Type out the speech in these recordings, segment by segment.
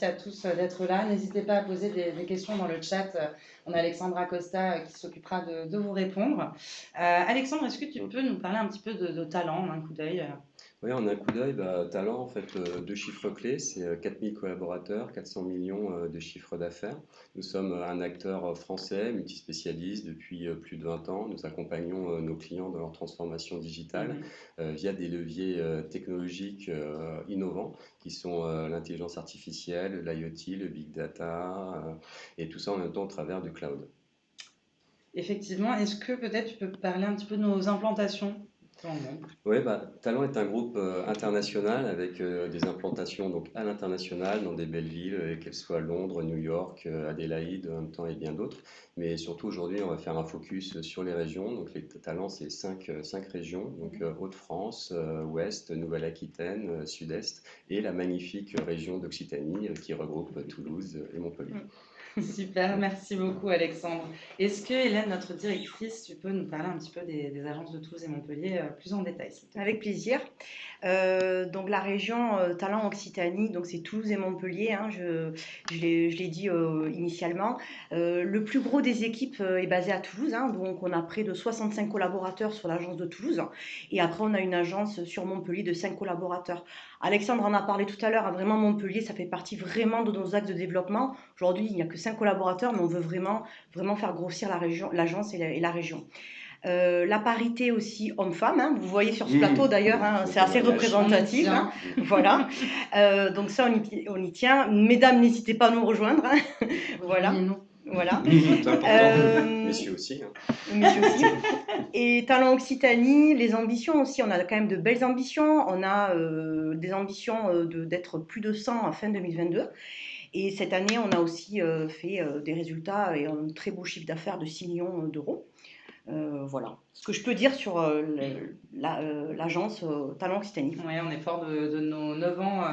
merci à tous d'être là. N'hésitez pas à poser des, questions dans le chat. On a Alexandra Costa qui s'occupera de, vous répondre. Alexandre, est-ce que tu peux nous parler un petit peu de, de talent, un coup d'œil oui, en un coup d'œil, bah, Talent, en fait, euh, deux chiffres clés, c'est 4000 euh, collaborateurs, 400 millions euh, de chiffres d'affaires. Nous sommes un acteur français, multispécialiste depuis plus de 20 ans. Nous accompagnons nos clients dans leur transformation digitale mmh. via des leviers technologiques innovants qui sont l'intelligence artificielle, l'IoT, le big data, et tout ça en même temps au travers du cloud. Effectivement, est-ce que peut-être tu peux parler un petit peu de nos implantations? Oui, bah, Talent est un groupe euh, international avec euh, des implantations donc, à l'international dans des belles villes, euh, qu'elles soient Londres, New York, Adélaïde en même temps et bien d'autres. Mais surtout aujourd'hui, on va faire un focus sur les régions. Donc les talents, c'est cinq, cinq régions, donc Haute-France, Ouest, Nouvelle-Aquitaine, Sud-Est et la magnifique région d'Occitanie qui regroupe Toulouse et Montpellier. Super, merci beaucoup Alexandre. Est-ce que Hélène, notre directrice, tu peux nous parler un petit peu des, agences de Toulouse et Montpellier euh, plus en détail Avec plaisir. Euh, donc la région euh, Talent Occitanie, donc c'est Toulouse et Montpellier, hein, je, l'ai dit initialement. le plus gros des équipes est basé à Toulouse, hein, donc on a près de 65 collaborateurs sur l'agence de Toulouse. Et après on a une agence sur Montpellier de 5 collaborateurs. Alexandre en a parlé tout à l'heure, hein, vraiment Montpellier, ça fait partie vraiment de nos axes de développement. Aujourd'hui, il n'y a que 5 collaborateurs, mais on veut vraiment, vraiment faire grossir la région, l'agence et, la région. Euh, la parité aussi homme-femme, hein. vous voyez sur ce mmh. plateau d'ailleurs, hein, c'est assez représentatif. voilà. Euh, donc ça, on y, tient. Mesdames, n'hésitez pas à nous rejoindre. voilà. Voilà. Euh, messieurs aussi. Messieurs aussi. Et Talent Occitanie, les ambitions aussi, on a quand même de belles ambitions. On a des ambitions d'être plus de 100 à fin 2022. Et cette année, on a aussi euh, fait euh, des résultats et un très beau chiffre d'affaires de 6 millions d'euros. Euh, voilà ce que je peux dire sur l'agence Talent Occitanie. Oui, on est fort de, nos 9 ans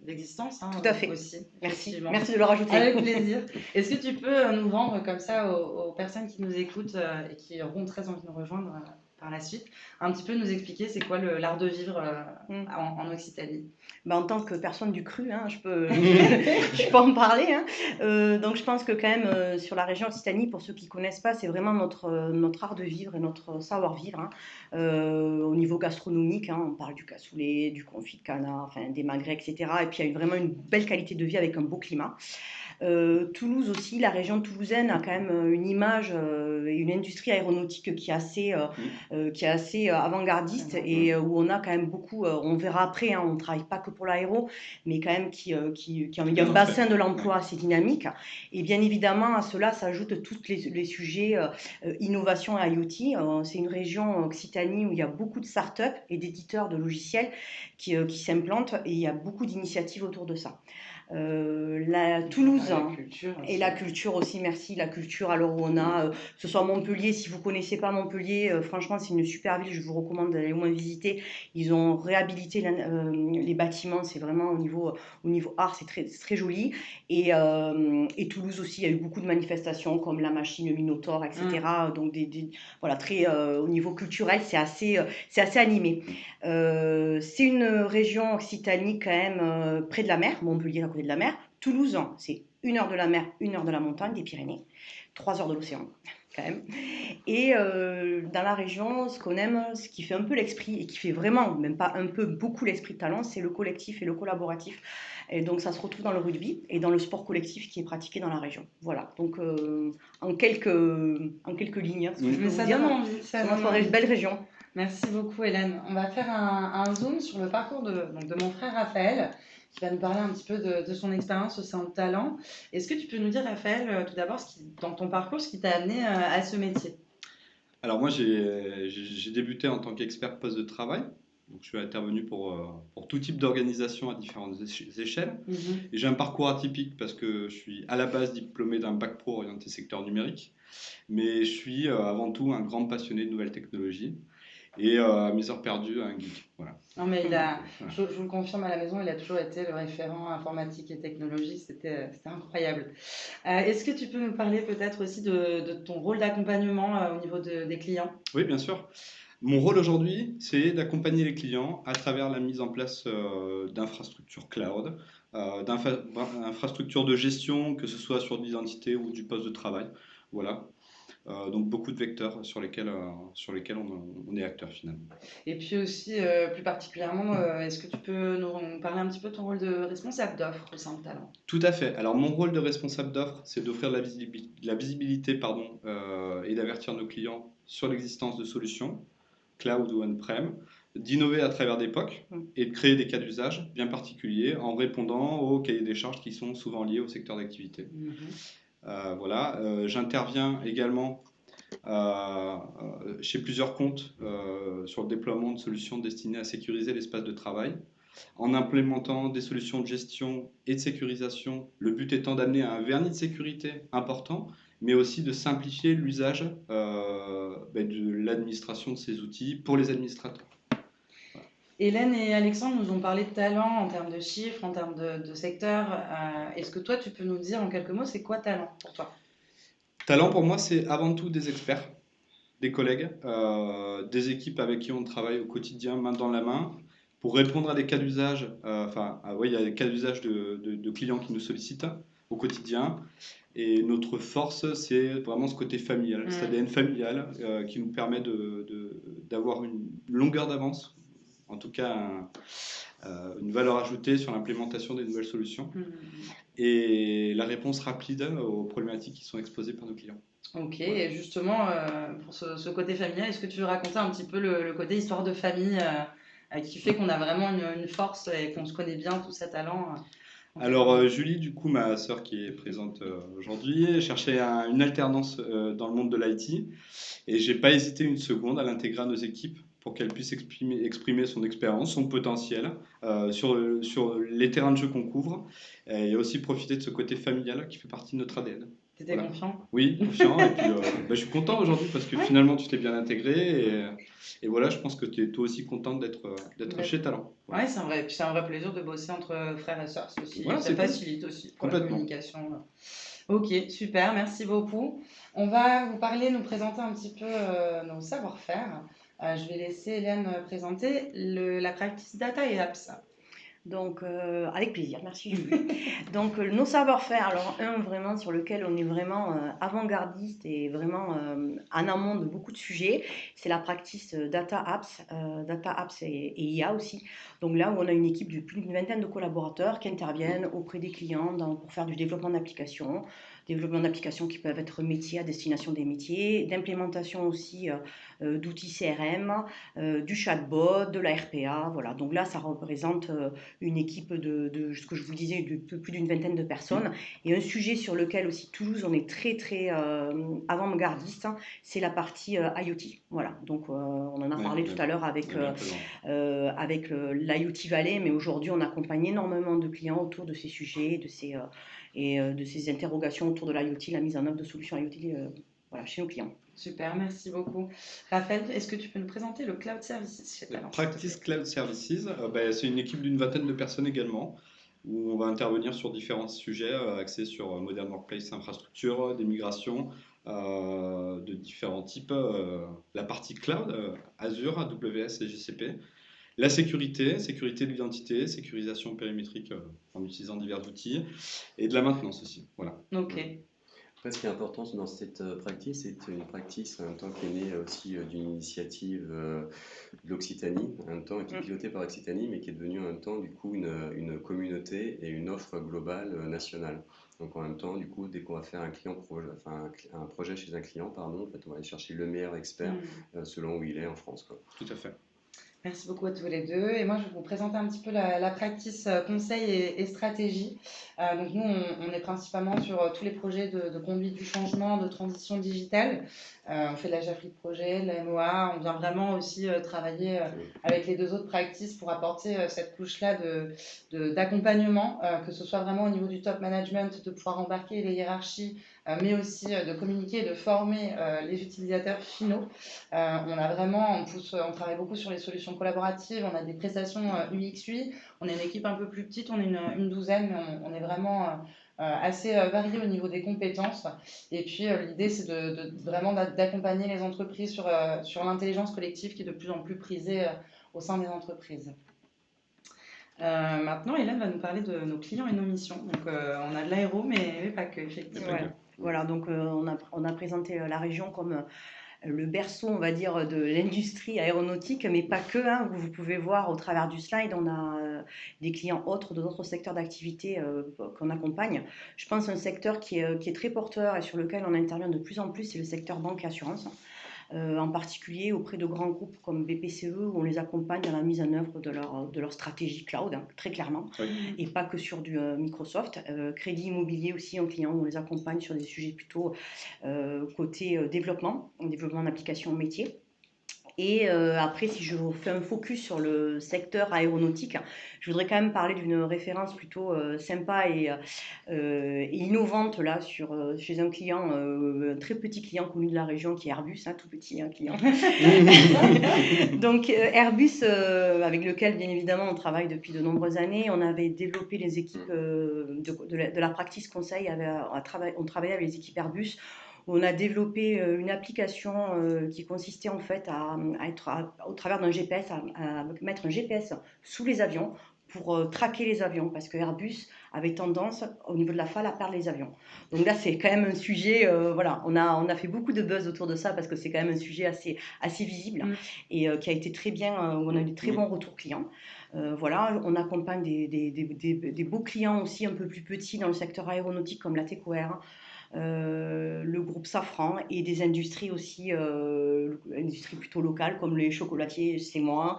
d'existence. Hein, Tout à fait. Aussi, Merci. Merci de le rajouter. Avec plaisir. Est-ce que tu peux nous vendre comme ça aux, aux personnes qui nous écoutent et qui auront très envie de nous rejoindre par la suite, un petit peu nous expliquer c'est quoi l'art de vivre euh, mm. en, Occitanie. Bah, en tant que personne du cru, hein, je, peux, je peux en parler. Hein. Euh, donc je pense que quand même euh, sur la région Occitanie, pour ceux qui ne connaissent pas, c'est vraiment notre, notre art de vivre et notre savoir-vivre. Hein. au niveau gastronomique, on parle du cassoulet, du confit de canard, enfin, des magrets, etc. Et puis il y a vraiment une belle qualité de vie avec un beau climat. Euh, Toulouse aussi, la région toulousaine a quand même euh, une image euh, et une industrie aéronautique qui est assez, mmh. qui est assez avant-gardiste et où on a quand même beaucoup, on verra après, hein, on ne travaille pas que pour l'aéro, mais quand même qui, qui, qui, a un bassin de l'emploi assez dynamique. Et bien évidemment, à cela s'ajoutent tous les, les, sujets innovation et IoT. C'est une région Occitanie où il y a beaucoup de start-up et d'éditeurs de logiciels qui, qui s'implantent et il y a beaucoup d'initiatives autour de ça. Euh, la Toulouse hein, et la culture aussi, merci. La culture, alors où on a, euh, que ce soit Montpellier, si vous connaissez pas Montpellier, euh, franchement, c'est une super ville, je vous recommande d'aller au moins visiter. Ils ont réhabilité les bâtiments, c'est vraiment au niveau, au niveau art, c'est très, très joli. Et, et, Toulouse aussi, il y a eu beaucoup de manifestations comme la machine, Minotaur, etc. Mmh. Donc, des, voilà, très, au niveau culturel, c'est assez, c'est assez animé. c'est une région occitanie quand même près de la mer, Montpellier, de la mer. Toulouse, c'est une heure de la mer, une heure de la montagne, des Pyrénées, trois heures de l'océan, quand même. Et euh, dans la région, ce qu'on aime, ce qui fait un peu l'esprit, et qui fait vraiment, même pas un peu, beaucoup l'esprit de talent, c'est le collectif et le collaboratif. Et donc ça se retrouve dans le rugby et dans le sport collectif qui est pratiqué dans la région. Voilà, donc euh, en, quelques, en quelques lignes, ce que je ça dire, envie, une belle région. Merci beaucoup Hélène. On va faire un, un zoom sur le parcours de, donc de mon frère Raphaël qui va nous parler un petit peu de, son expérience au sein de Talent. Est-ce que tu peux nous dire, Raphaël, euh, tout d'abord, dans ton parcours, ce qui t'a amené euh, à ce métier? Alors moi, j'ai débuté en tant qu'expert poste de travail. Donc, je suis intervenu pour, euh, pour tout type d'organisation à différentes échelles. Mhm. Et j'ai un parcours atypique parce que je suis à la base diplômé d'un bac pro orienté secteur numérique. Mais je suis avant tout un grand passionné de nouvelles technologies et à mes heures perdues un geek. Voilà. Non, mais il a, je, vous le confirme à la maison, il a toujours été le référent informatique et technologie, c'était incroyable. Euh, est-ce que tu peux nous parler peut-être aussi de, de, ton rôle d'accompagnement euh, au niveau de, des clients? Oui, bien sûr. Mon rôle aujourd'hui, c'est d'accompagner les clients à travers la mise en place euh, d'infrastructures cloud, d'infrastructures de gestion, que ce soit sur l'identité ou du poste de travail. Voilà. Euh, donc beaucoup de vecteurs sur lesquels, euh, sur lesquels on, est acteur finalement. Et puis aussi, euh, plus particulièrement, est-ce que tu peux nous parler un petit peu de ton rôle de responsable d'offre au sein de Talent? Tout à fait. Alors mon rôle de responsable d'offre, c'est d'offrir la visibilité, la visibilité pardon, et d'avertir nos clients sur l'existence de solutions, cloud ou on-prem, d'innover à travers des POC mm. et de créer des cas d'usage bien particuliers en répondant aux cahiers des charges qui sont souvent liés au secteur d'activité. Mm-hmm. Euh, voilà, euh, j'interviens également euh, chez plusieurs comptes sur le déploiement de solutions destinées à sécuriser l'espace de travail en implémentant des solutions de gestion et de sécurisation, le but étant d'amener un vernis de sécurité important, mais aussi de simplifier l'usage ben, de l'administration de ces outils pour les administrateurs. Hélène et Alexandre nous ont parlé de talent en termes de chiffres, en termes de, secteur. Euh, est-ce que toi, tu peux nous dire en quelques mots, c'est quoi talent pour toi? Talent pour moi, c'est avant tout des experts, des collègues, euh, des équipes avec qui on travaille au quotidien, main dans la main, pour répondre à des cas d'usage. Euh, enfin, ah il y a des cas d'usage de, clients qui nous sollicitent au quotidien. Et notre force, c'est vraiment ce côté familial, mmh. cet ADN familial qui nous permet d'avoir une longueur d'avance en tout cas euh, une valeur ajoutée sur l'implémentation des nouvelles solutions. Mmh. et la réponse rapide aux problématiques qui sont exposées par nos clients. Ok, et justement, euh, pour ce, côté familial, est-ce que tu veux raconter un petit peu le, côté histoire de famille euh, qui fait qu'on a vraiment une, force et qu'on se connaît bien, tous ces talents alors Julie, du coup, ma sœur qui est présente aujourd'hui, cherchait une alternance dans le monde de l'IT et j'ai pas hésité une seconde à l'intégrer à nos équipes pour qu'elle puisse exprimer, exprimer son expérience, son potentiel euh, sur, sur les terrains de jeu qu'on couvre et aussi profiter de ce côté familial qui fait partie de notre ADN. Tu étais confiant? Oui, confiant. et puis, euh, bah, je suis content aujourd'hui parce que finalement, tu t'es bien intégré. Et, et, voilà, je pense que tu es toi aussi contente d'être d'être chez Talent. Oui, c'est un, vrai, un vrai plaisir de bosser entre frères et sœurs. Aussi. ça facilite aussi pour la communication. Ok, super, merci beaucoup. On va vous parler, nous présenter un petit peu euh, nos savoir-faire. Euh, je vais laisser Hélène présenter la practice data et apps. Donc, euh, avec plaisir, merci Donc, euh, nos savoir-faire, alors un vraiment sur lequel on est vraiment avant-gardiste et vraiment en amont de beaucoup de sujets, c'est la practice Data Apps, Data Apps et, IA aussi. Donc là où on a une équipe de plus d'une vingtaine de collaborateurs qui interviennent auprès des clients pour faire du développement d'applications, développement d'applications qui peuvent être métiers à destination des métiers, d'implémentation aussi euh, euh, d'outils CRM, euh, du chatbot, de la RPA. Voilà. Donc là, ça représente une équipe de, de, ce que je vous disais, de plus d'une vingtaine de personnes. Et un sujet sur lequel aussi Toulouse, on est très, très avant-gardiste, hein, c'est la partie IoT. Voilà. Donc on en a parlé tout à l'heure avec, avec l'IoT Valley, mais aujourd'hui, on accompagne énormément de clients autour de ces sujets, de ces et euh, de ces interrogations autour de l'IoT, la mise en œuvre de solutions IoT euh, voilà, chez nos clients. Super, merci beaucoup. Raphaël, est-ce que tu peux nous présenter le Cloud Services chez Practice Cloud Services, euh, ben, c'est une équipe d'une vingtaine de personnes également, où on va intervenir sur différents sujets axés sur Modern Workplace Infrastructure, des migrations de différents types, la partie cloud, Azure, AWS et GCP, la sécurité, sécurité de l'identité, sécurisation périmétrique euh, en utilisant divers outils, et de la maintenance aussi. Voilà. Ok. Après, ce qui est important dans cette euh, pratique, c'est une pratique en même temps qui est née aussi euh, d'une initiative de l'Occitanie, en même temps qui est mm. pilotée par Occitanie, mais qui est devenue en même temps du coup une, une communauté et une offre globale nationale. Donc en même temps, du coup, dès qu'on va faire un, client projet, enfin, un, projet chez un client, pardon, en fait, on va aller chercher le meilleur expert mm. selon où il est en France. Quoi. Tout à fait. Merci beaucoup à tous les deux. Et moi, je vais vous présenter un petit peu la, practice euh, conseil et, stratégie. Euh, donc nous, on, est principalement sur euh, tous les projets de, conduite du changement, de transition digitale. on fait de la chefferie de projet, de la MOA. On vient vraiment aussi travailler avec les deux autres practices pour apporter cette couche-là d'accompagnement, de, que ce soit vraiment au niveau du top management, de pouvoir embarquer les hiérarchies mais aussi euh, de communiquer et de former euh, les utilisateurs finaux. on a vraiment, on, travaille beaucoup sur les solutions collaboratives, on a des prestations UX-UI, on est une équipe un peu plus petite, on est une, douzaine, mais on, est vraiment assez varié au niveau des compétences. Et puis l'idée, c'est de, vraiment d'accompagner les entreprises sur, sur l'intelligence collective qui est de plus en plus prisée au sein des entreprises. maintenant, Hélène va nous parler de nos clients et nos missions. Donc, on a de l'aéro, mais, pas que, effectivement. Voilà, donc on, a, on a présenté la région comme le berceau, on va dire, de l'industrie aéronautique, mais pas que. Hein, vous pouvez voir au travers du slide, on a euh, des clients autres d'autres secteurs d'activité euh, qu'on accompagne. Je pense un secteur qui est, qui est, très porteur et sur lequel on intervient de plus en plus, c'est le secteur banque et assurance. Euh, en particulier auprès de grands groupes comme BPCE, où on les accompagne dans la mise en œuvre de leur, de leur stratégie cloud, hein, très clairement, et pas que sur du euh, Microsoft. Euh, crédit immobilier aussi, en client, où on les accompagne sur des sujets plutôt côté développement, développement d'applications métiers. Et euh, après, si je fais un focus sur le secteur aéronautique, je voudrais quand même parler d'une référence plutôt euh, sympa et, euh, innovante là sur, chez un client, un très petit client connu de la région qui est Airbus, un hein, tout petit un client. Donc Airbus, avec lequel bien évidemment on travaille depuis de nombreuses années, on avait développé les équipes de, de, la, de la practice conseil, on, on travaillait avec les équipes Airbus on a développé euh, une application euh, qui consistait en fait à, être au travers d'un GPS, à, mettre un GPS sous les avions pour euh, traquer les avions, parce que Airbus avait tendance, au niveau de la FAL, à perdre les avions. Donc là, c'est quand même un sujet, voilà, on a, on a fait beaucoup de buzz autour de ça, parce que c'est quand même un sujet assez, assez visible, mm. et qui a été très bien, où on a eu des très bons retours clients. voilà, on accompagne des, des, des, des, beaux clients aussi un peu plus petits dans le secteur aéronautique, comme la TECOR, le groupe Safran et des industries aussi, euh, industries plutôt locales comme les chocolatiers, c'est moi,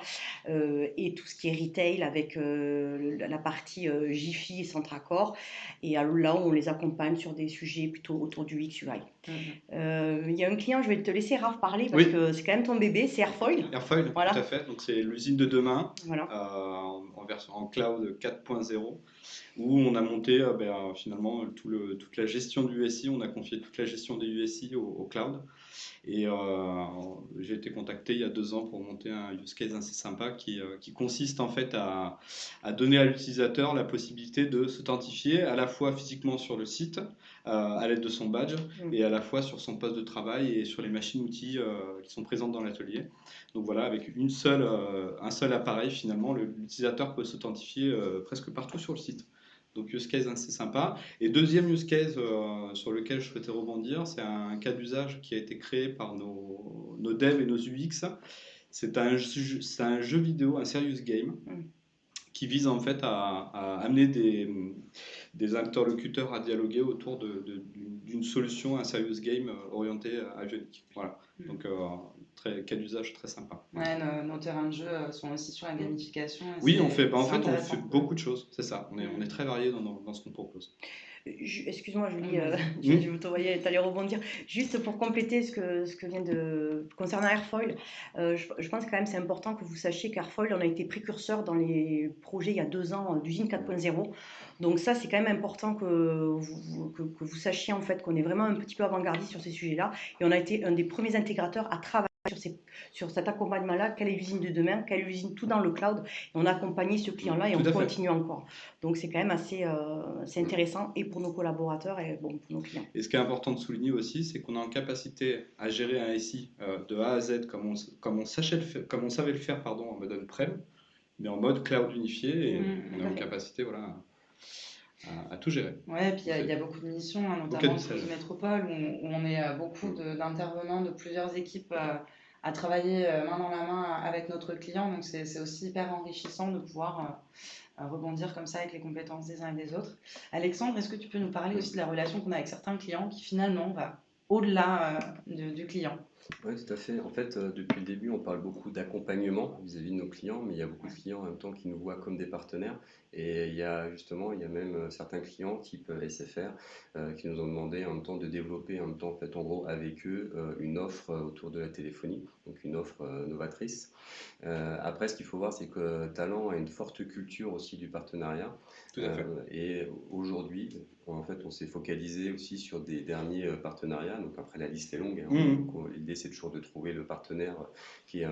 euh, et tout ce qui est retail avec la partie Jiffy et Centracor. Et là où on les accompagne sur des sujets plutôt autour du X UI. Mhm. Il y a un client, je vais te laisser Raph parler parce que c'est quand même ton bébé, c'est Airfoil. Airfoil, voilà. tout à fait. Donc c'est l'usine de demain en, version en cloud 4.0 où on a monté euh, ben, finalement tout le, toute la gestion du USI, on a confié toute la gestion des USI au, cloud. Et euh, j'ai été contacté il y a deux ans pour monter un use case assez sympa qui, euh, qui consiste en fait à, à donner à l'utilisateur la possibilité de s'authentifier à la fois physiquement sur le site à l'aide de son badge mm. et à la fois sur son poste de travail et sur les machines-outils qui sont présentes dans l'atelier. Donc voilà, avec une seule, un seul appareil finalement, l'utilisateur peut s'authentifier presque partout sur le site. Donc use case assez sympa. Et deuxième use case euh, sur lequel je souhaitais rebondir, c'est un cas d'usage qui a été créé par nos, nos devs et nos UX. C'est un, un, jeu vidéo, un serious game, mm. qui vise en fait à, amener des, des, interlocuteurs à dialoguer autour d'une solution, un serious game euh, orienté à jeu. Voilà. Mm. Donc euh, très, cas d'usage très sympa. Ouais, nos, terrains de jeu euh, sont aussi sur la gamification. Oui, on fait, bah, en fait, on fait beaucoup de choses, c'est ça. On est, on est très varié dans, dans, ce qu'on propose. Excuse-moi, Julie, euh, je, je te voyais, tu allais rebondir. Juste pour compléter ce que, ce que vient de. concernant Airfoil, euh, je, pense quand même c'est important que vous sachiez qu'Airfoil, on a été précurseur dans les projets il y a deux ans d'usine 4.0. Donc, ça, c'est quand même important que vous, que, que vous sachiez en fait qu'on est vraiment un petit peu avant-gardiste sur ces sujets-là. Et on a été un des premiers intégrateurs à travailler sur, sur cet accompagnement-là, quelle est l'usine de demain, quelle est l'usine tout dans le cloud. Et on a accompagné ce client-là et on continue encore. Donc c'est quand même assez euh, intéressant et pour nos collaborateurs et bon, pour nos clients. Et ce qui est important de souligner aussi, c'est qu'on est en capacité à gérer un SI euh, de A à Z comme on, comme on, sachait le comme on savait le faire pardon, en mode on-prem, mais en mode cloud unifié et mmh, on est en capacité voilà, à, tout gérer. Ouais, puis il y, a beaucoup de missions, hein, notamment sur les métropoles, où, on est euh, beaucoup d'intervenants de, plusieurs équipes à travailler euh, main dans la main avec notre client. Donc c'est aussi hyper enrichissant de pouvoir euh, rebondir comme ça avec les compétences des uns et des autres. Alexandre, est-ce que tu peux nous parler aussi de la relation qu'on a avec certains clients qui finalement va au-delà du client? Oui, tout à fait. En fait, euh, depuis le début, on parle beaucoup d'accompagnement vis-à-vis de nos clients, mais il y a beaucoup de clients en même temps qui nous voient comme des partenaires. Et il y a justement, il y a même euh, certains clients, type euh, SFR, qui nous ont demandé en même temps de développer en même temps, en fait, en gros, avec eux, une offre autour de la téléphonie, donc une offre novatrice. après, ce qu'il faut voir, c'est que Talent a une forte culture aussi du partenariat. Tout à fait. et aujourd'hui, en fait, on s'est focalisé aussi sur des derniers partenariats. Donc après, la liste est longue. Hein. Mmh. L'idée, c'est toujours de trouver le partenaire qui est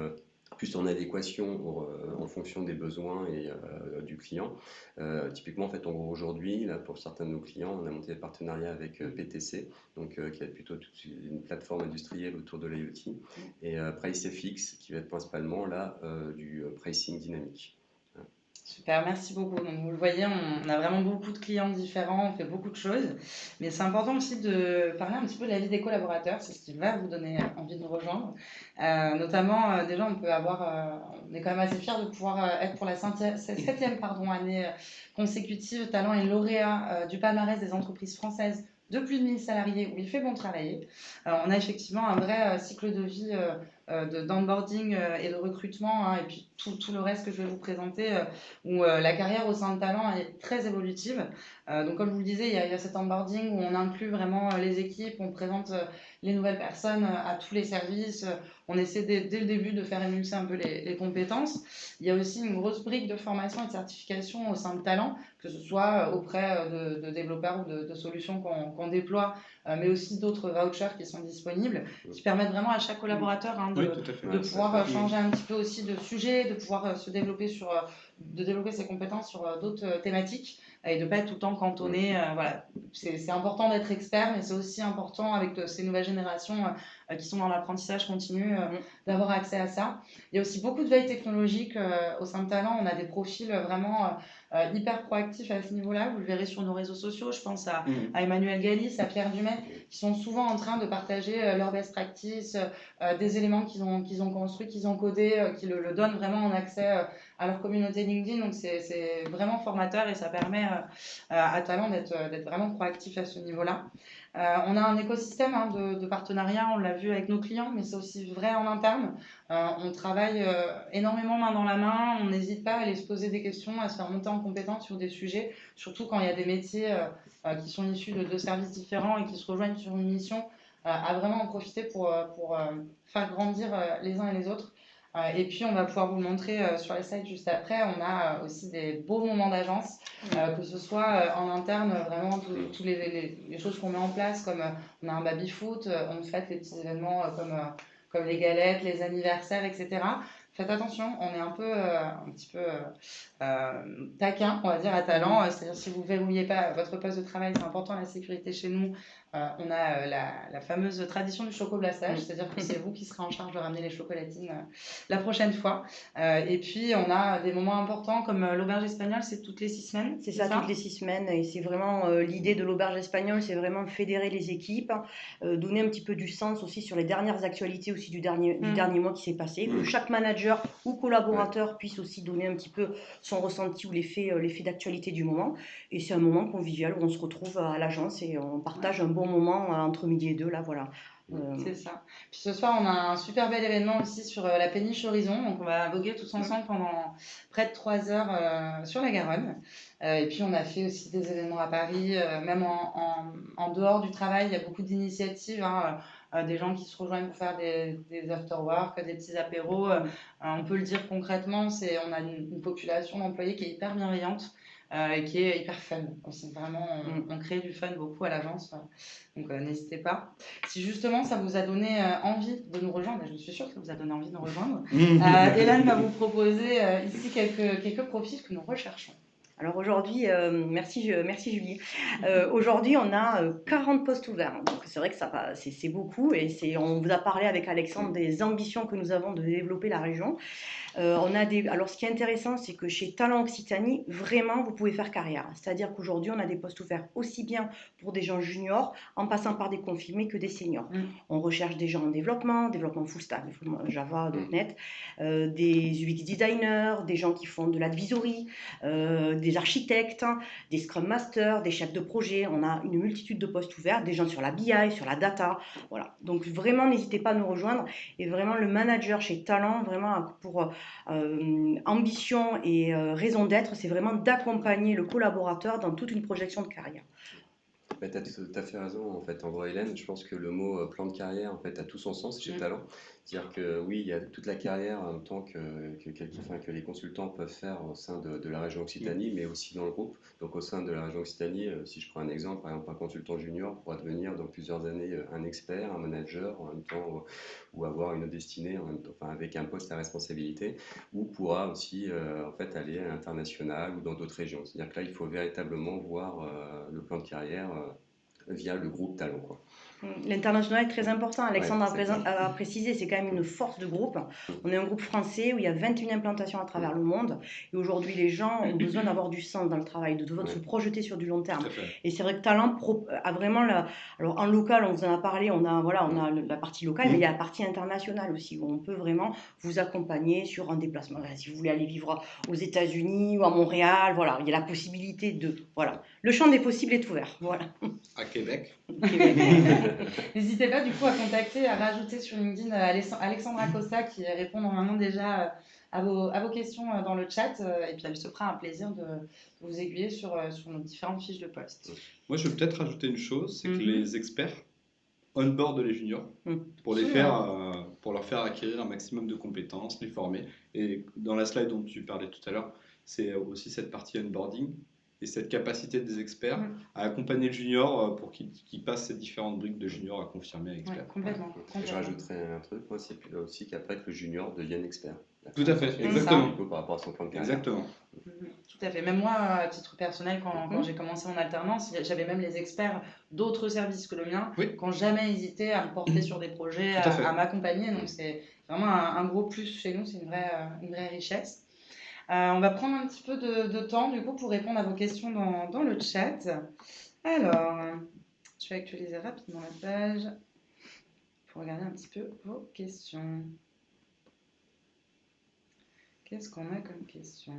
plus en adéquation euh, en fonction des besoins et euh, du client. Euh, typiquement, en fait, aujourd'hui, pour certains de nos clients, on a monté des partenariats avec PTC, donc qui est plutôt une plateforme industrielle autour de l'IoT, et PriceFX, qui va être principalement là du pricing dynamique. Super, merci beaucoup. Donc, vous le voyez, on, a vraiment beaucoup de clients différents, on fait beaucoup de choses. Mais c'est important aussi de parler un petit peu de la vie des collaborateurs. C'est ce qui va vous donner envie de nous rejoindre. Euh, notamment, euh, déjà, on peut avoir, euh, on est quand même assez fiers de pouvoir être pour la septième pardon, année consécutive talent et lauréat du palmarès des entreprises françaises de plus de 1000 salariés où il fait bon travailler. on a effectivement un vrai cycle de vie d'onboarding euh, et de recrutement, hein, et puis tout, tout, le reste que je vais vous présenter, euh, où la carrière au sein de Talent est très évolutive. donc, comme je vous le disais, il y, a, y, a, cet onboarding où on inclut vraiment les équipes, on présente les nouvelles personnes à tous les services, on essaie dès, dès, le début de faire émulser un peu les, les, compétences. Il y a aussi une grosse brique de formation et de certification au sein de Talent, que ce soit auprès de, de développeurs ou de, de solutions qu'on déploie, mais aussi d'autres vouchers qui sont disponibles, qui permettent vraiment à chaque collaborateur hein, de, pouvoir euh, changer un petit peu aussi de sujet, de pouvoir euh, se développer sur, euh, de développer ses compétences sur d'autres thématiques et de ne pas être tout le temps cantonné. voilà. C'est important d'être expert, mais c'est aussi important avec ces nouvelles générations qui sont dans l'apprentissage continu d'avoir accès à ça. Il y a aussi beaucoup de veille technologique au sein de Talent. On a des profils vraiment hyper proactifs à ce niveau-là. Vous le verrez sur nos réseaux sociaux. Je pense à, mm. à Emmanuel Gallis, à Pierre Dumais, qui sont souvent en train de partager leurs best practices, des éléments qu'ils ont, qu'ils ont construits, qu'ils ont codés, qui le, le, donnent vraiment en accès à leur communauté LinkedIn. Donc c'est vraiment formateur et ça permet euh, à Talent d'être vraiment proactif à ce niveau-là. Euh, on a un écosystème hein, de, de, partenariat, on l'a vu avec nos clients, mais c'est aussi vrai en interne. Euh, on travaille énormément main dans la main, on n'hésite pas à aller se poser des questions, à se faire monter en compétence sur des sujets, surtout quand il y a des métiers qui sont issus de deux services différents et qui se rejoignent sur une mission, à vraiment en profiter pour, pour faire grandir les uns et les autres. Euh, et puis, on va pouvoir vous montrer euh, sur les sites juste après. On a euh, aussi des beaux moments d'agence, que ce soit en interne, vraiment, toutes les, les, choses qu'on met en place, comme on a un baby-foot, on fait les petits événements comme, comme les galettes, les anniversaires, etc faites attention, on est un peu, un petit peu taquin, on va dire, à talent. C'est-à-dire si vous ne verrouillez pas votre poste de travail, c'est important la sécurité chez nous. Euh, on a euh, la, fameuse tradition du chocoblassage, c'est-à-dire que c'est vous qui serez en charge de ramener les chocolatines euh, la prochaine fois. et puis, on a des moments importants comme l'auberge espagnole, c'est toutes les six semaines. C'est ça, toutes les six semaines. Et c'est vraiment l'idée de l'auberge espagnole, c'est vraiment fédérer les équipes, donner un petit peu du sens aussi sur les dernières actualités aussi du dernier, du mm. dernier mois qui s'est passé, que mm. chaque manager ou collaborateur puisse aussi donner un petit peu son ressenti ou l'effet d'actualité du moment. Et c'est un moment convivial où on se retrouve à l'agence et on partage un bon moment euh, entre midi et deux, là, voilà. Euh, C'est ça. Puis ce soir, on a un super bel événement aussi sur euh, la péniche Horizon. Donc, on va voguer tous ensemble pendant près de trois heures sur la Garonne. et puis, on a fait aussi des événements à Paris, même en, en, en, dehors du travail. Il y a beaucoup d'initiatives. Hein, des gens qui se rejoignent pour faire des, des after-work, des petits apéros. on peut le dire concrètement, c'est on a une, une population d'employés qui est hyper bienveillante. Euh, et qui est hyper fun. Aussi, vraiment, on, on, crée du fun beaucoup à l'agence, donc euh, n'hésitez pas. Si justement ça vous a donné euh, envie de nous rejoindre, je suis sûre que ça vous a donné envie de nous rejoindre, Hélène va vous proposer ici quelques, quelques profils que nous recherchons. Alors aujourd'hui, merci, merci Julie. aujourd'hui, on a 40 postes ouverts. Donc c'est vrai que ça c'est beaucoup et on vous a parlé avec Alexandre des ambitions que nous avons de développer la région. Euh, on a des... Alors, ce qui est intéressant, c'est que chez Talent Occitanie, vraiment, vous pouvez faire carrière. C'est-à-dire qu'aujourd'hui, on a des postes ouverts aussi bien pour des gens juniors, en passant par des confirmés, que des seniors. Mm. On recherche des gens en développement, développement full stack, Java, mm. .NET, euh, des UX designers, des gens qui font de l'advisory, euh, des architectes, des scrum masters, des chefs de projet. On a une multitude de postes ouverts, des gens sur la BI, sur la data. Voilà. Donc, vraiment, n'hésitez pas à nous rejoindre. Et vraiment, le manager chez Talent, vraiment, pour euh, ambition et euh, raison d'être, c'est vraiment d'accompagner le collaborateur dans toute une projection de carrière. tu as tout à fait raison, en fait, André Hélène. Je pense que le mot euh, plan de carrière, en fait, a tout son sens chez mm. Talent. C'est-à-dire que oui, il y a toute la carrière en tant que, que, que, les consultants peuvent faire au sein de, la région Occitanie, mais aussi dans le groupe. Donc au sein de la région Occitanie, euh, si je prends un exemple, par exemple un consultant junior pourra devenir dans plusieurs années euh, un expert, un manager en même temps, ou avoir une destinée en même temps, enfin, avec un poste à responsabilité, ou pourra aussi euh, en fait aller à l'international ou dans d'autres régions. C'est-à-dire que là, il faut véritablement voir le plan de carrière via le groupe Talent. Quoi. L'international est très important. Alexandre a, précisé, c'est quand même une force de groupe. On est un groupe français où il y a 21 implantations à travers le monde. Et aujourd'hui, les gens ont besoin d'avoir du sens dans le travail, de devoir se projeter sur du long terme. Et c'est vrai que Talent a vraiment la. Alors en local, on vous en a parlé, on a, voilà, on a la partie locale, mais il y a la partie internationale aussi, où on peut vraiment vous accompagner sur un déplacement. Si vous voulez aller vivre aux États-Unis ou à Montréal, voilà, il y a la possibilité de. Voilà. Le champ des possibles est ouvert. Voilà. À Québec. N'hésitez pas du coup à contacter, à rajouter sur LinkedIn euh, Alexandra Acosta qui répond normalement déjà euh, à vos, à vos questions euh, dans le chat et puis elle se fera un plaisir de, vous aiguiller sur, sur nos différentes fiches de poste. Moi je veux peut-être rajouter une chose, c'est que mhm. les experts on-board les juniors mhm. pour, les faire, pour leur faire acquérir un maximum de compétences, les former. Et dans la slide dont tu parlais tout à l'heure, c'est aussi cette partie onboarding et cette capacité des experts mm. à accompagner le junior euh, pour qu'il passe ces différentes briques de junior à confirmer à expert. complètement, Je rajouterais un truc, c'est aussi qu'après que le junior devienne expert. Tout à fait, exactement. Par rapport à son plan de carrière. Exactement. Mm-hmm. Tout à fait. Même moi, à titre personnel, quand, quand mm-hmm. j'ai commencé mon alternance, j'avais même les experts d'autres services que le mien qui n'ont jamais hésité à me porter sur des projets, à, m'accompagner. Donc c'est vraiment un, un, gros plus chez nous, c'est une vraie, une vraie richesse. Euh, on va prendre un petit peu de, temps du coup pour répondre à vos questions dans, le chat. Alors, je vais actualiser rapidement la page pour regarder un petit peu vos questions. Qu'est-ce qu'on a comme question?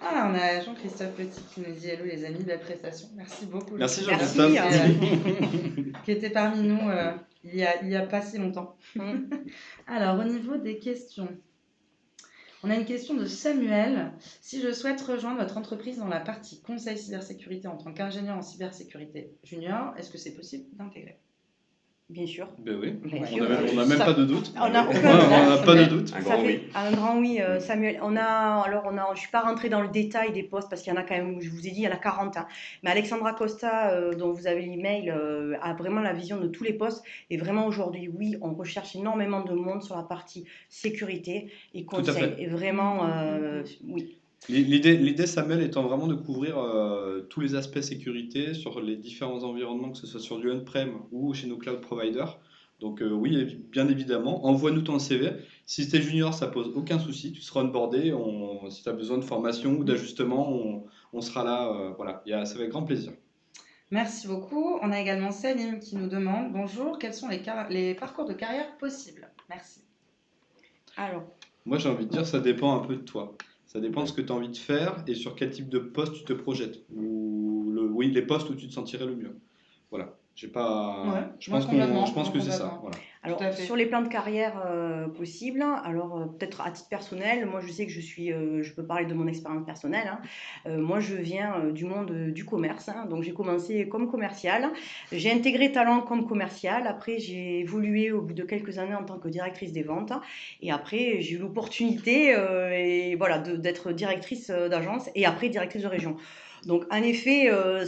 Ah, on a Jean-Christophe Petit qui nous dit Hello les amis, belle prestation. Merci beaucoup. Merci Jean-Christophe. Euh, qui était parmi nous euh, il n'y a, a, pas si longtemps. Mm. Alors, au niveau des questions, on a une question de Samuel. Si je souhaite rejoindre votre entreprise dans la partie conseil cybersécurité en tant qu'ingénieur en cybersécurité junior, est-ce que c'est possible d'intégrer? Bien sûr. Ben oui. on n'a même pas de doute. On n'a pas de doute. Un grand oui. Un grand oui, euh, Samuel. On a, alors on a, je ne suis pas rentrée dans le détail des postes parce qu'il y en a quand même, je vous ai dit, il y en a 40. Hein. Mais Alexandra Costa, euh, dont vous avez l'email, euh, a vraiment la vision de tous les postes. Et vraiment aujourd'hui, oui, on recherche énormément de monde sur la partie sécurité et conseil. Et vraiment, oui. L'idée, Samuel, étant vraiment de couvrir euh, tous les aspects sécurité sur les différents environnements, que ce soit sur du on-prem ou chez nos cloud providers. Donc euh, oui, bien évidemment, envoie-nous ton CV. Si tu es junior, ça pose aucun souci, tu seras onboardé. On, si tu as besoin de formation ou d'ajustement, on, sera là. Euh, voilà, ça va avec grand plaisir. Merci beaucoup. On a également Salim qui nous demande Bonjour, quels sont les, les parcours de carrière possibles? Merci. Alors. Moi, j'ai envie de dire, ça dépend un peu de toi. Ça dépend de ce que tu as envie de faire et sur quel type de poste tu te projettes. Ou le, oui, les postes où tu te sentirais le mieux. Voilà. J'ai pas. je, pense je pense que c'est ça. Voilà. Alors, sur les plans de carrière euh, possibles, alors euh, peut-être à titre personnel, moi je sais que je suis, euh, je peux parler de mon expérience personnelle. Hein. moi je viens du monde du commerce, hein. donc j'ai commencé comme commercial. J'ai intégré Talent comme commercial. Après j'ai évolué au bout de quelques années en tant que directrice des ventes. Et après j'ai eu l'opportunité et voilà d'être directrice d'agence et après directrice de région. Donc, en effet, euh,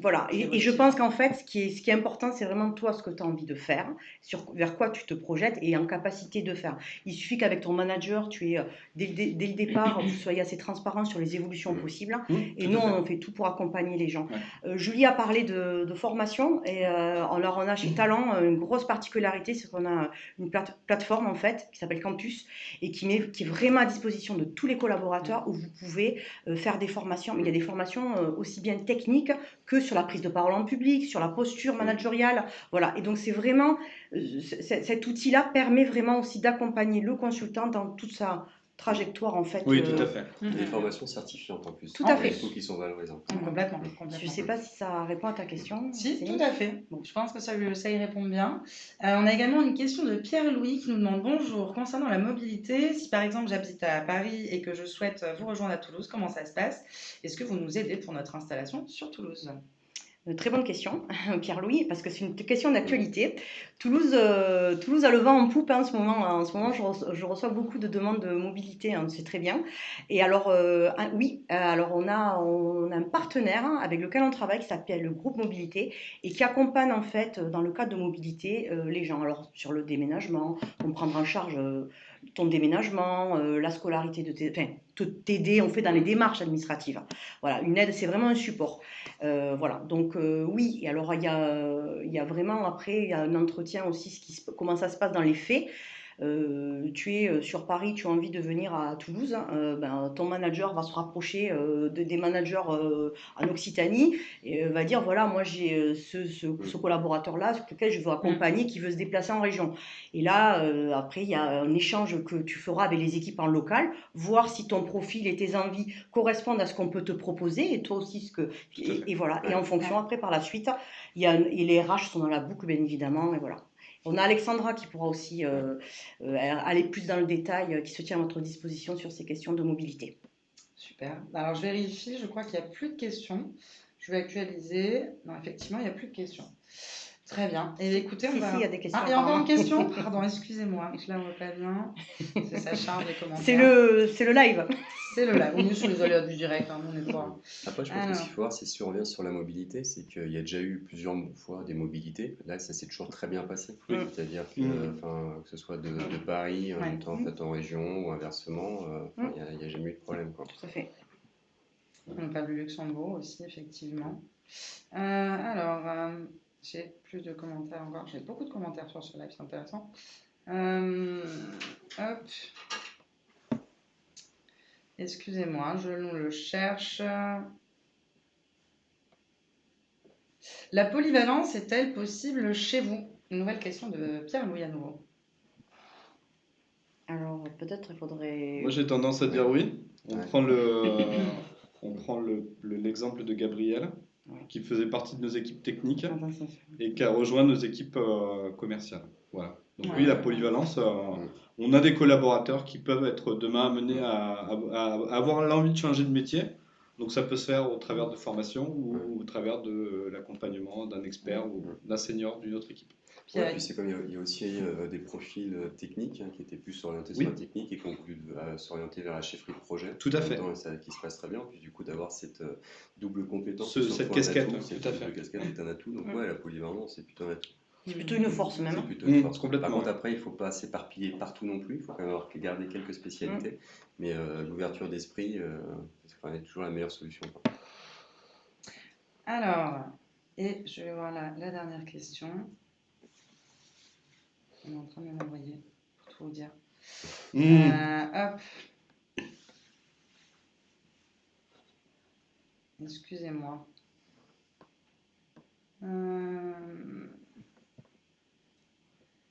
voilà. Et, je pense qu'en fait, ce qui est, ce qui est important, c'est vraiment toi, ce que tu as envie de faire, sur, vers quoi tu te projettes et en capacité de faire. Il suffit qu'avec ton manager, tu es, euh, dès, le départ, vous soyez assez transparent sur les évolutions possibles. Mmh, et nous, on fait tout pour accompagner les gens. Euh, Julie a parlé de, formation. Et alors, on a chez Talent une grosse particularité, c'est qu'on a une plateforme, en fait, qui s'appelle Campus et qui, met, qui est vraiment à disposition de tous les collaborateurs où vous pouvez faire des formations. Mais il y a des formations aussi bien technique que sur la prise de parole en public, sur la posture managériale. Voilà. Et donc, c'est vraiment, euh, cet outil-là permet vraiment aussi d'accompagner le consultant dans toute sa trajectoire en fait. Oui, tout à euh, fait. Des mm-hmm. formations certifiantes en plus. Tout à fait. qui sont valorisantes. Complètement, Je ne sais pas si ça répond à ta question. Si, tout à fait. Bon, je pense que ça, ça y répond bien. Euh, on a également une question de Pierre-Louis qui nous demande bonjour. Concernant la mobilité, si par exemple j'habite à Paris et que je souhaite vous rejoindre à Toulouse, comment ça se passe? Est-ce que vous nous aidez pour notre installation sur Toulouse? Très bonne question, Pierre-Louis, parce que c'est une question d'actualité. Toulouse, euh, Toulouse a le vent en poupe hein, en ce moment. En ce moment, je, reçois, beaucoup de demandes de mobilité, hein, c'est très bien. Et alors, euh, oui, euh, alors on a, on a un partenaire avec lequel on travaille qui s'appelle le groupe Mobilité et qui accompagne en fait, dans le cadre de mobilité, les gens. Alors, sur le déménagement, on prendra en charge ton déménagement, la scolarité de tes t'aider, on fait dans les démarches administratives. Voilà, une aide, c'est vraiment un support. Euh, voilà, donc oui, et alors il y a, il y a vraiment après, il y a un entretien aussi, ce qui, comment ça se passe dans les faits. Euh, tu es euh, sur Paris, tu as envie de venir à Toulouse, hein, euh, ben, ton manager va se rapprocher de, des managers en Occitanie et va dire voilà, moi j'ai ce, ce, collaborateur-là sur lequel je veux accompagner qui veut se déplacer en région. Et là, après, il y a un échange que tu feras avec les équipes en local, voir si ton profil et tes envies correspondent à ce qu'on peut te proposer et toi aussi ce que. Et, voilà. Et en fonction, après, par la suite, il y a, et les RH sont dans la boucle, bien évidemment, et voilà. On a Alexandra qui pourra aussi euh, euh, aller plus dans le détail, euh, qui se tient à votre disposition sur ces questions de mobilité. Super. Alors je vérifie, je crois qu'il n'y a plus de questions. Je vais actualiser. Non, effectivement, il n'y a plus de questions. Très bien. Et écoutez, on va... il y a des questions. Ah, il y a encore une question Pardon, excusez-moi, je la vois pas bien. C'est sa charge des commentaires. C'est le, c'est le live. C'est le live. On est sur les aléas du direct, hein, on est pas. Après, je pense qu'il faut voir, si on revient sur la mobilité, c'est qu'il y a déjà eu plusieurs fois des mobilités. Là, ça s'est toujours très bien passé. Mm. C'est-à-dire que, mm. que ce soit de, de Paris en, ouais. en, fait, en région ou inversement, euh, mm. il n'y a, jamais eu de problème. Quoi. Tout à fait. On parle du Luxembourg aussi, effectivement. Euh, alors. Euh, j'ai plus de commentaires encore. J'ai beaucoup de commentaires sur ce live, c'est intéressant. Euh, hop. Excusez-moi, je le cherche. La polyvalence est-elle possible chez vous? Une nouvelle question de Pierre-Louis à nouveau. Alors, peut-être il faudrait. Moi, j'ai tendance à dire oui. On prend le, on prend l'exemple de Gabriel qui faisait partie de nos équipes techniques ah, bah, et qui a rejoint nos équipes euh, commerciales. Voilà. Donc oui, la polyvalence, euh, on a des collaborateurs qui peuvent être demain amenés à, avoir l'envie de changer de métier. Donc ça peut se faire au travers de formation ou au travers de l'accompagnement d'un expert ou d'un senior d'une autre équipe. Puis c'est comme il y, a, aussi euh, des profils techniques hein, qui étaient plus orientés sur la technique et qui ont voulu s'orienter vers la chefferie de projet. Tout à fait. ça, qui se passe très bien. Puis du coup d'avoir cette double compétence. cette casquette, tout à fait. casquette est un atout, donc ouais, la polyvalence, c'est plutôt un atout. C'est plutôt une force même. C'est plutôt une mmh, force. complètement. Par contre, après, il ne faut pas s'éparpiller partout non plus. Il faut quand même avoir garder quelques spécialités. Mmh. Mais euh, l'ouverture d'esprit, euh, c'est toujours la meilleure solution. Alors, et je vais voir la, la, dernière question. On est en train de m'envoyer pour tout vous dire. Mmh. Euh, hop. Excusez-moi. Euh,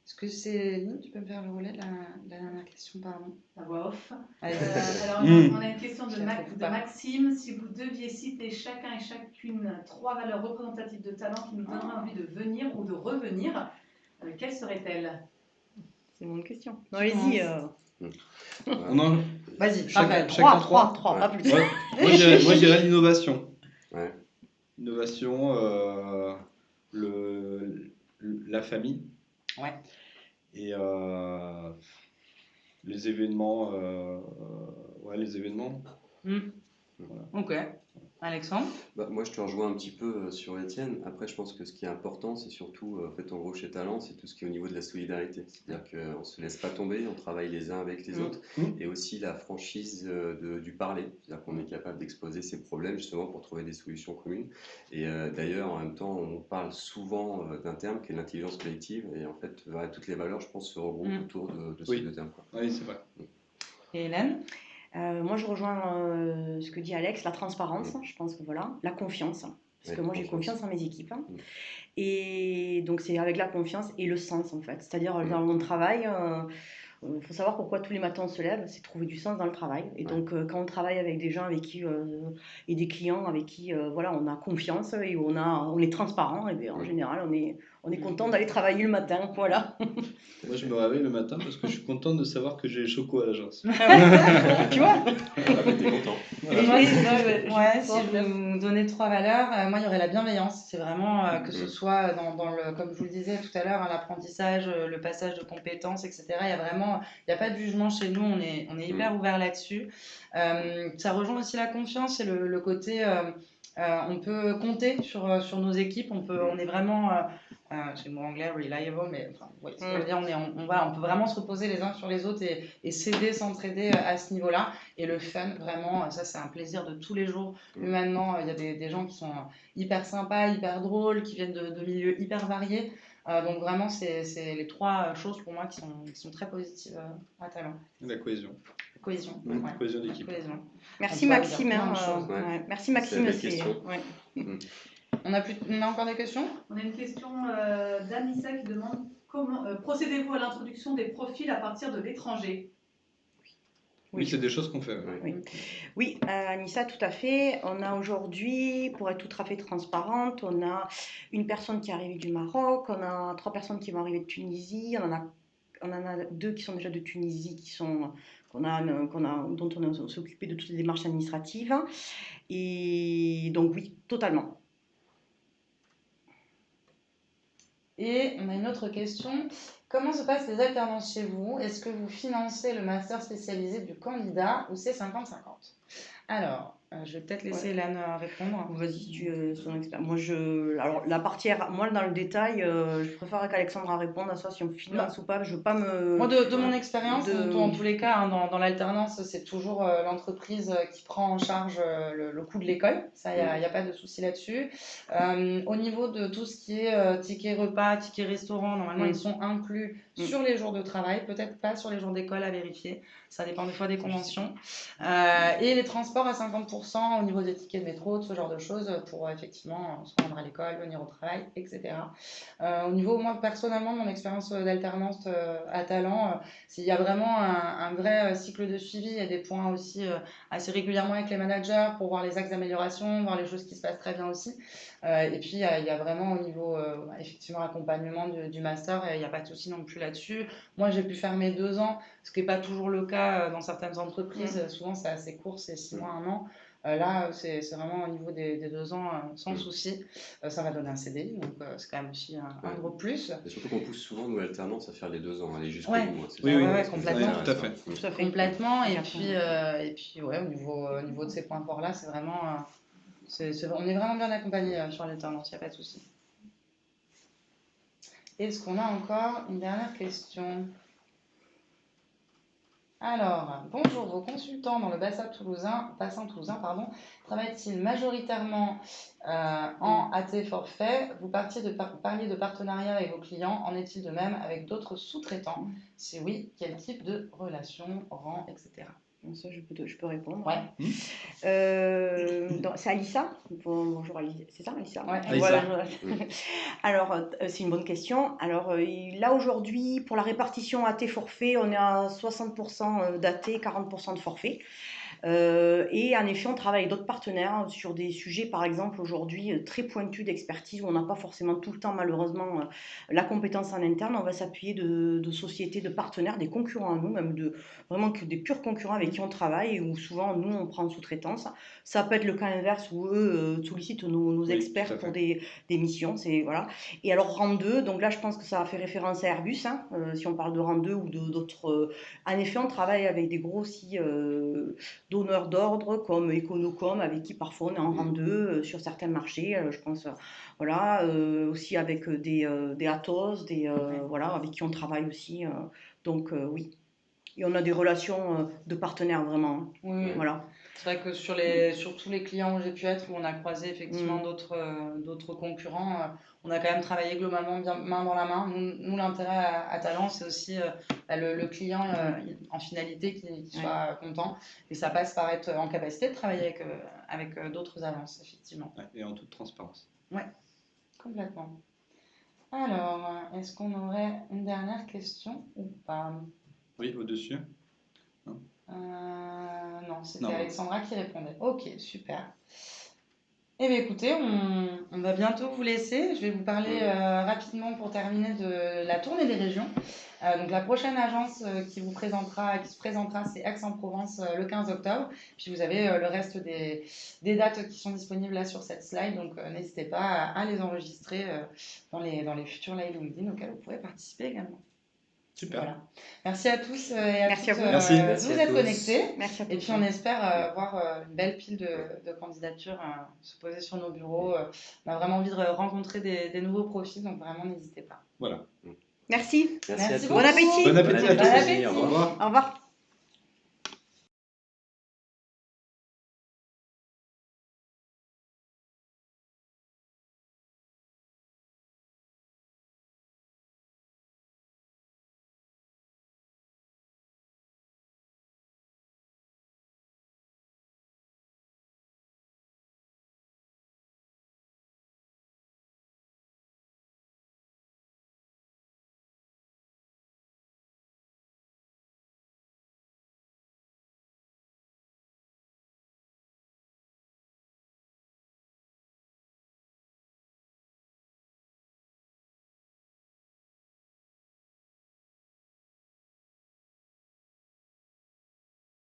est-ce que c'est tu peux me faire le relais de la, dernière question, pardon? La voix off. Euh, alors, hmm. on a une question de, Maxime. Si vous deviez citer chacun et chacune trois valeurs représentatives de talent qui nous donneraient envie de venir ou de revenir, euh, quelles seraient-elles C'est mon question. Allez-y. Vas-y, chacun, 3, 3, 3, pas plus. moi, je dirais l'innovation. Ouais. Innovation, euh, le, la famille. Ouais. Et euh, les événements. Euh, ouais, les événements. Hmm. Ok. Alexandre bah, Moi, je te rejoins un petit peu euh, sur Étienne. Après, je pense que ce qui est important, c'est surtout, euh, en fait, en gros, chez Talent, c'est tout ce qui est au niveau de la solidarité. C'est-à-dire qu'on ne se laisse pas tomber, on travaille les uns avec les mmh. autres. Mmh. Et aussi la franchise euh, de, du parler. C'est-à-dire qu'on est capable d'exposer ses problèmes, justement, pour trouver des solutions communes. Et d'ailleurs, en même temps, on parle souvent d'un terme qui est l'intelligence collective. Et en fait, toutes les valeurs, je pense, se regroupent mmh. autour de, ces deux termes. Oui, c'est vrai. Et Hélène? Euh, moi, je rejoins euh, ce que dit Alex, la transparence, je pense que voilà, la confiance, parce que moi j'ai confiance en mes équipes. Hein. Mm. Et donc c'est avec la confiance et le sens en fait, c'est-à-dire mm. dans mon travail, euh, il faut savoir pourquoi tous les matins on se lève, c'est trouver du sens dans le travail. Et donc, quand on travaille avec des gens avec qui, et des clients avec qui, voilà, on a confiance et on, a, on est transparent, et bien, en général, on est, on est content d'aller travailler le matin, voilà. Moi, je me réveille le matin parce que je suis content de savoir que j'ai les chocos à l'agence. tu vois ah, T'es content. Ouais, si je vais vous donner trois valeurs, euh, moi, il y aurait la bienveillance. C'est vraiment euh, que ce mm. soit dans, dans, le, comme je vous le disais tout à l'heure, hein, l'apprentissage, euh, le passage de compétences, etc. Il y a vraiment, il n'y a pas de jugement chez nous. On est, on est hyper mm. ouvert là-dessus. ça rejoint aussi la confiance et le, le côté on peut compter sur, sur nos équipes, on, peut, on est vraiment, j'ai le mot anglais, reliable, mais enfin, mm. dire, on, est, on, va, on peut vraiment se reposer les uns sur les autres et, et s'aider, s'entraider à ce niveau-là. Et le fun, vraiment, ça c'est un plaisir de tous les jours. Mm. Maintenant, il y a des, des, gens qui sont hyper sympas, hyper drôles, qui viennent de, de milieux hyper variés. Euh, donc vraiment, c'est les trois choses pour moi qui sont, qui sont très positives euh, à Talent. La cohésion. La cohésion. La cohésion d'équipe. Merci Maxime. Hein, euh, Merci Maxime. On, a plus, on a encore des questions? On a une question d'Anissa qui demande comment procédez-vous à l'introduction des profils à partir de l'étranger? Oui, c'est des choses qu'on fait. Oui, oui euh, Anissa, tout à fait. On a aujourd'hui, pour être tout à fait transparente, on a une personne qui est arrivée du Maroc, on a trois personnes qui vont arriver de Tunisie, on en a, on en a deux qui sont déjà de Tunisie, qui sont qu'on a, qu'on a, dont on s'est occupé de toutes les démarches administratives. Et donc oui, totalement. Et on a une autre question. Comment se passent les alternances chez vous? Est-ce que vous financez le master spécialisé du candidat ou c'est 50-50 Alors, je vais peut-être laisser ouais. Euh, répondre. Vas-y, tu es euh, son expert. Moi, je, alors la partie, moi dans le détail, je préfère qu'Alexandra réponde à ça si on finance bah. ou pas. Je veux pas me. Moi, de, mon expérience, dans tous les cas, hein, dans, dans l'alternance, c'est toujours l'entreprise qui prend en charge le, coût de l'école. Ça, il n'y a, a, pas de souci là-dessus. au niveau de tout ce qui est ticket repas, ticket restaurant, normalement, ils sont inclus mm. sur les jours de travail, peut-être pas sur les jours d'école à vérifier. Ça dépend des fois des conventions. et les transports à 50% au niveau des tickets de métro, ce genre de choses, pour euh, effectivement se rendre à l'école, venir au travail, etc. Euh, au niveau, moi personnellement, de mon expérience euh, d'alternance à Talent, s'il y a vraiment un, vrai cycle de suivi, il y a des points aussi assez régulièrement avec les managers pour voir les axes d'amélioration, voir les choses qui se passent très bien aussi. et puis, il y, a, vraiment au niveau, effectivement, accompagnement du, master, il n'y a pas de souci non plus là-dessus. Moi, j'ai pu faire mes deux ans, ce qui n'est pas toujours le cas dans certaines entreprises. Mmh. Souvent, c'est assez court, c'est six mois, un an. Euh, là, c'est vraiment au niveau des, deux ans, euh, sans mm. souci. Euh, ça va donner un CDI, donc c'est quand même aussi un, gros plus. Et surtout qu'on pousse souvent nos alternances à faire les deux ans, aller jusqu'au ouais. bout. Hein, oui, oui, complètement. tout à fait. Tout à fait. Complètement. Et puis, et puis ouais, au niveau, au niveau de ces points forts-là, c'est vraiment. on est vraiment bien accompagné sur l'alternance, il n'y a pas de souci. Est-ce qu'on a encore une dernière question? Alors, bonjour, vos consultants dans le bassin toulousain, bassin toulousain pardon, travaillent-ils majoritairement euh, en AT forfait? Vous parliez de partenariat avec vos clients, en est-il de même avec d'autres sous-traitants? Si oui, quel type de relation, rang, etc. Ça, je peux, je peux répondre. Ouais. Hmm. Euh, c'est Alissa Bonjour Alissa. C'est ça, Alissa? Ouais. Voilà. Alors, euh, c'est une bonne question. Alors, euh, là, aujourd'hui, pour la répartition AT forfait, on est à 60% d'AT, 40% de forfait. Euh, et en effet, on travaille avec d'autres partenaires sur des sujets, par exemple, aujourd'hui euh, très pointus d'expertise où on n'a pas forcément tout le temps, malheureusement, euh, la compétence en interne. On va s'appuyer de, sociétés, de partenaires, des concurrents à nous, même de vraiment des purs concurrents avec qui on travaille et où souvent nous on prend en sous-traitance. Ça peut être le cas inverse où eux sollicitent nos, experts pour des, des, missions. Voilà. Et alors rang 2, donc là je pense que ça a fait référence à Airbus, hein, si on parle de rang 2 ou d'autres. en effet, on travaille avec des gros aussi donneurs d'ordre comme Econocom, avec qui parfois on est en rang 2 euh, sur certains marchés. Euh, je pense, voilà, euh, aussi avec des, des Atos, des, voilà, avec qui on travaille aussi. donc oui. Et on a des relations de partenaires vraiment. Oui. Voilà. C'est vrai que sur, les, sur tous les clients où j'ai pu être, où on a croisé effectivement mm. d'autres, d'autres concurrents, on a quand même travaillé globalement bien, main dans la main. Nous, l'intérêt à, Talent, c'est aussi euh, bah, le, client euh, en finalité qui, soit content. Et ça passe par être en capacité de travailler avec, euh, avec d'autres agences, effectivement. et en toute transparence. Oui, complètement. Alors, est-ce qu'on aurait une dernière question ou pas? Oui, au-dessus. Non c'était Alexandra qui répondait. Ok, super. Eh bien, écoutez, on, va bientôt vous laisser. Je vais vous parler euh, rapidement pour terminer de la tournée des régions. Euh, donc, la prochaine agence euh, qui vous présentera, qui se présentera, c'est Aix-en-Provence le 15 octobre. Puis vous avez le reste des, des, dates qui sont disponibles là sur cette slide. Donc, n'hésitez pas à, les enregistrer dans, les, dans les futurs live LinkedIn auxquels vous pourrez participer également. Super. Voilà. Merci à tous euh, et à Merci à toutes vous. euh, Merci. de Merci vous à être tous. connectés. Merci à Et tous. puis on espère euh, voir euh, une belle pile de, de candidatures euh, se poser sur nos bureaux. Euh, on a vraiment envie de rencontrer des, des nouveaux profils, donc vraiment n'hésitez pas. Voilà. Merci. Merci, à Merci tous. beaucoup. Bon appétit. Bon appétit à Bon tous. appétit. Au revoir. Au revoir.